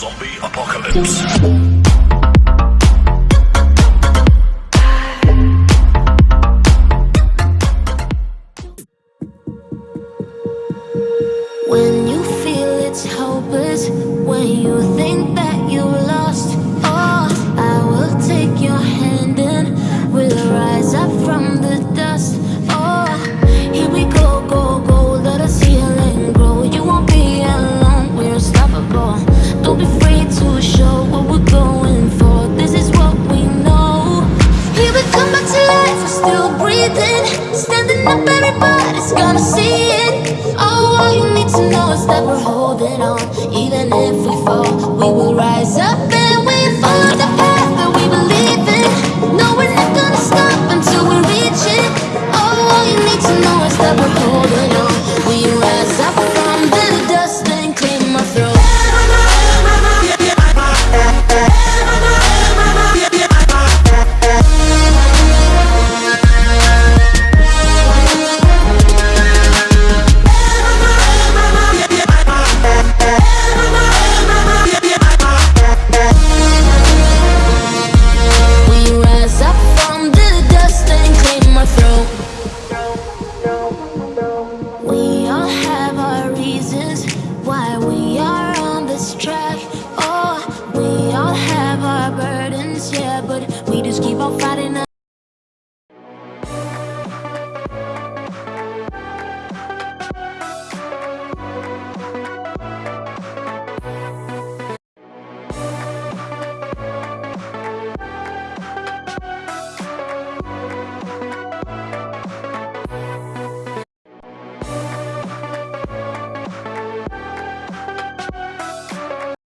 Zombie Apocalypse. When you feel it's hopeless, when you think that you lost, oh, I will take your hand and we'll rise up from the dust. Oh, here we go, go, go, let us heal and grow. You won't be alone, we're unstoppable. Don't why we are on this track. Oh, we all have our burdens, yeah, but we just keep on fighting.